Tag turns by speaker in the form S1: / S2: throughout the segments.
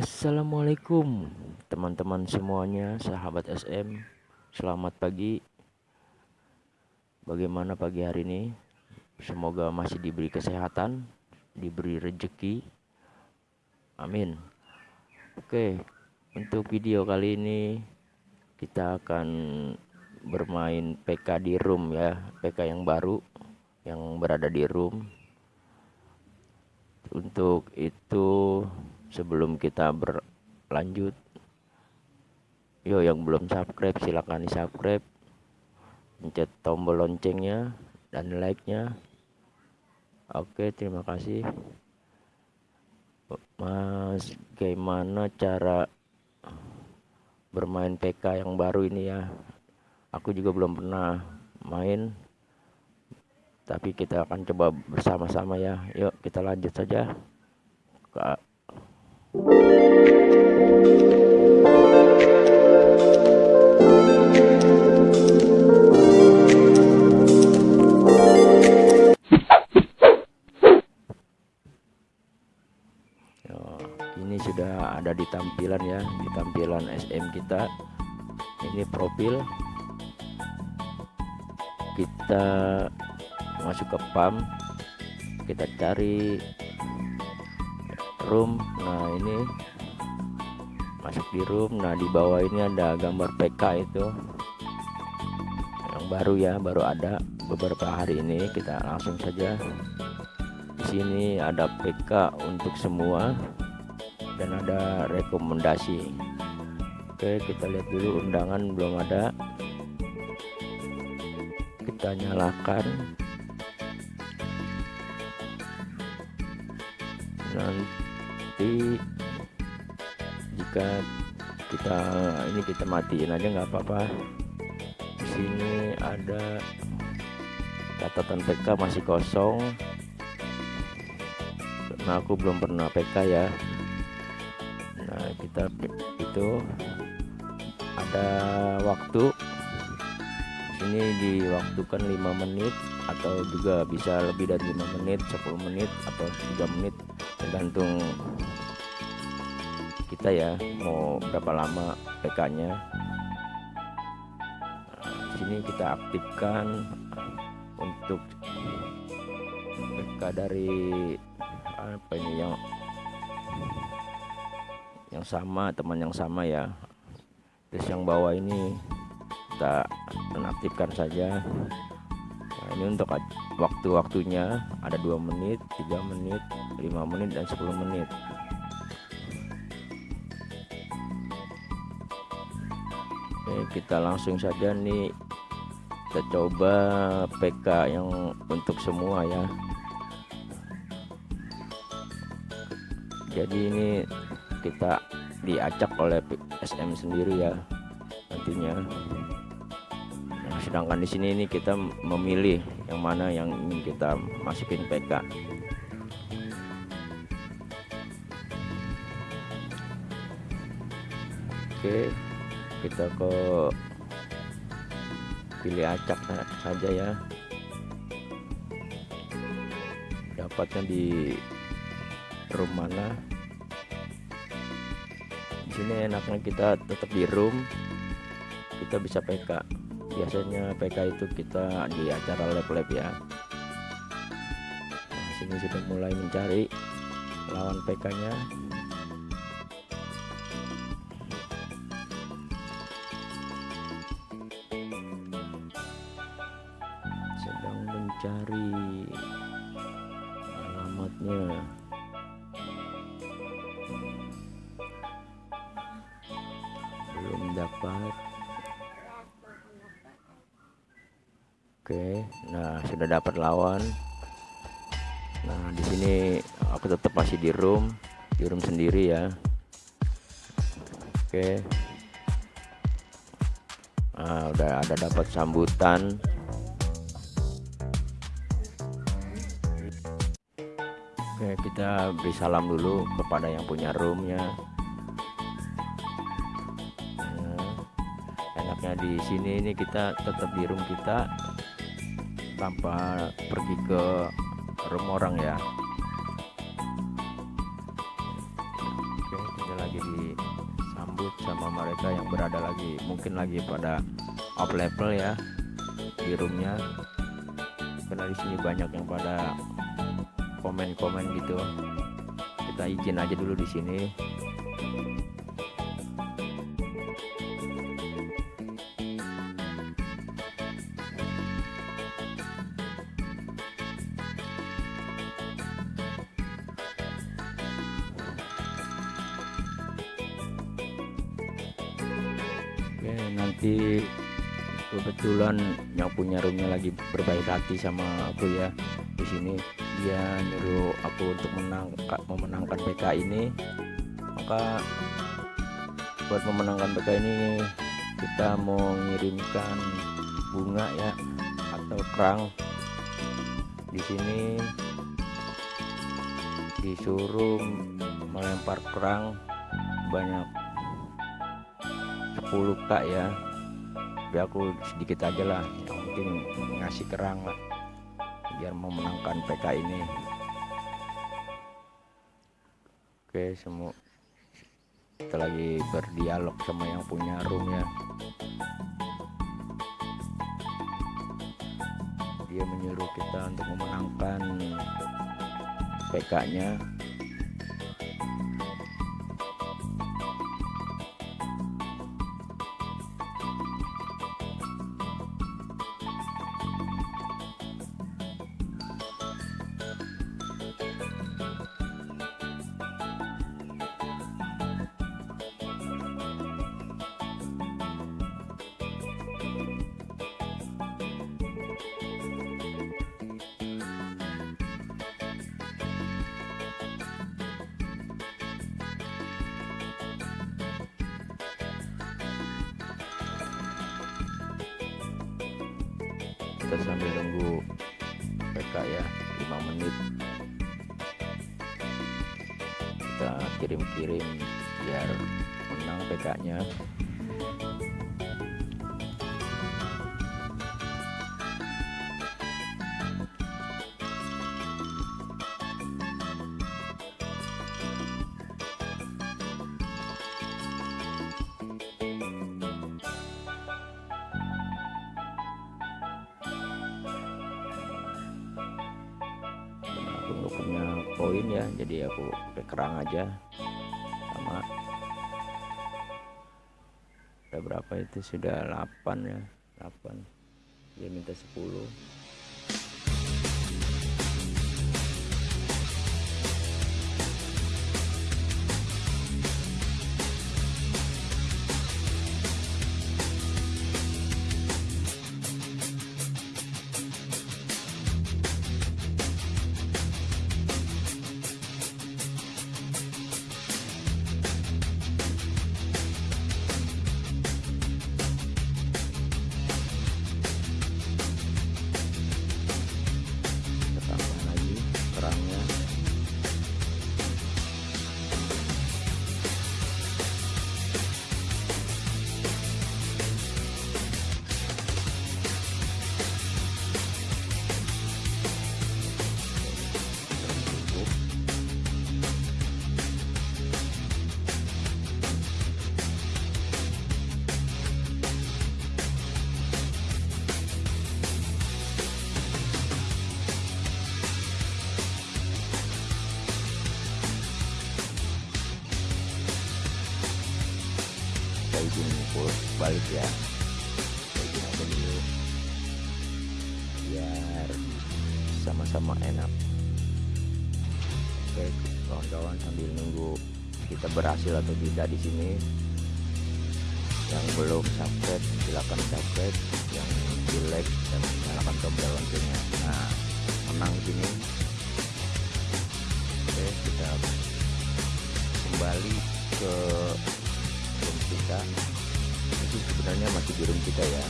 S1: Assalamualaikum teman-teman semuanya sahabat SM Selamat pagi. Bagaimana pagi hari ini? Semoga masih diberi kesehatan Diberi rejeki. Amin. Oke untuk video kali ini Kita akan bermain PK di room ya PK yang baru Yang berada di room. Untuk itu sebelum kita berlanjut yo yang belum subscribe silahkan di subscribe pencet tombol loncengnya dan like nya oke terima kasih. Mas gimana cara bermain PK yang baru ini ya? Aku juga belum pernah main tapi kita akan coba bersama-sama ya. Yuk kita lanjut saja. Ini profil. Kita masuk ke PAM kita cari room. Nah ini masuk di room. Nah di bawah ini ada gambar PK itu. Yang baru ya baru ada beberapa hari ini. Kita langsung saja. Di sini ada PK untuk semua. Dan ada rekomendasi oke kita lihat dulu undangan belum ada. Kita nyalakan. Nanti jika kita ini kita matiin aja nggak apa-apa. Di sini ada catatan PK masih kosong. Karena aku belum pernah PK ya. Nah kita itu ada waktu. Ini diwaktukan 5 menit atau juga bisa lebih dari 5 menit 10 menit atau 3 menit. Tergantung kita ya mau berapa lama PK nya sini kita aktifkan untuk PK dari apa ini yang yang sama teman yang sama ya terus yang bawah ini kita nonaktifkan saja. Nah, ini untuk waktu-waktunya ada dua menit tiga menit 5 menit dan 10 menit. Oke kita langsung saja nih. Kita coba PK yang untuk semua ya. Jadi ini kita diacak oleh SM sendiri ya nantinya. Nah, sedangkan di sini ini kita memilih yang mana yang ingin kita masukin PK oke kita ke pilih acak saja ya. Dapatnya di room mana sini enaknya kita tetap di room. Kita bisa PK biasanya PK itu kita di acara lab-lab ya. Nah, sini sudah mulai mencari lawan PK nya cari alamatnya dapat oke nah sudah dapat lawan. Nah di sini aku tetap masih di room di room sendiri ya. Oke. Nah, udah ada dapat sambutan. Oke kita beri salam dulu kepada yang punya roomnya enaknya di sini ini kita tetap di room kita tanpa pergi ke room orang ya. Oke kita lagi disambut sama mereka yang berada lagi mungkin lagi pada off level ya di roomnya. Karena di sini banyak yang pada komen-komen gitu. Kita izin aja dulu di sini Nanti kebetulan yang punya roomnya lagi berbaik hati sama aku ya. Di sini dia nyuruh aku untuk menang memenangkan PK ini. Maka buat memenangkan PK ini kita mau mengirimkan bunga ya atau kerang. Di sini disuruh melempar kerang banyak 10k ya tapi aku sedikit aja lah penting ngasih kerang lah biar memenangkan PK ini. Oke semua kita lagi berdialog sama yang punya room ya. Dia menyuruh kita untuk memenangkan PK nya kita sambil nunggu PK ya 5 menit. Kita kirim-kirim biar menang PK nya nggak punya koin ya. Jadi aku pakai kerang aja. Sama. Ada berapa itu? Sudah 8 ya. 8 dia minta 10 izin pull balik ya. Izin aja dulu biar sama-sama enak. Oke kawan-kawan sambil nunggu kita berhasil atau tidak di sini. Yang belum subscribe silakan subscribe. Yang di like dan nyalakan tombol loncengnya. Nah menang sini. Oke kita kembali ke kita. Itu sebenarnya masih di room kita ya.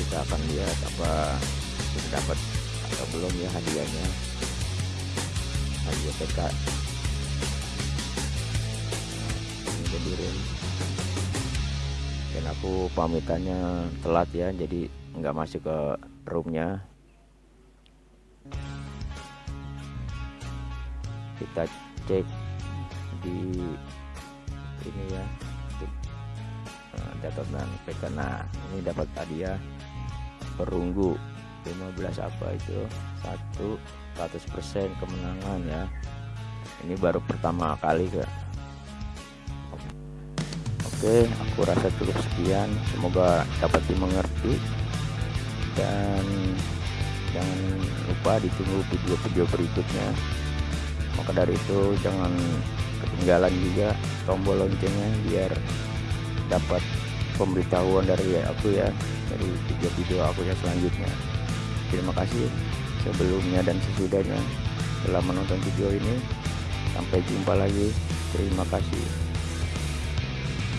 S1: Kita akan lihat apa kita dapat atau belum ya hadiahnya. Hadiah PK ini udah di room. Dan aku pamitannya telat ya jadi nggak masuk ke roomnya. Kita cek di ini ya nah, catatan PK nah ini dapat hadiah perunggu 15 apa itu satu 100% kemenangan ya. Ini baru pertama kali ke Oke aku rasa cukup sekian. Semoga dapat dimengerti. Dan jangan lupa ditunggu video-video berikutnya. Maka dari itu jangan ketinggalan juga tombol loncengnya biar dapat pemberitahuan dari aku ya dari video-video aku yang selanjutnya. Terima kasih sebelumnya dan sesudahnya telah menonton video ini. Sampai jumpa lagi. Terima kasih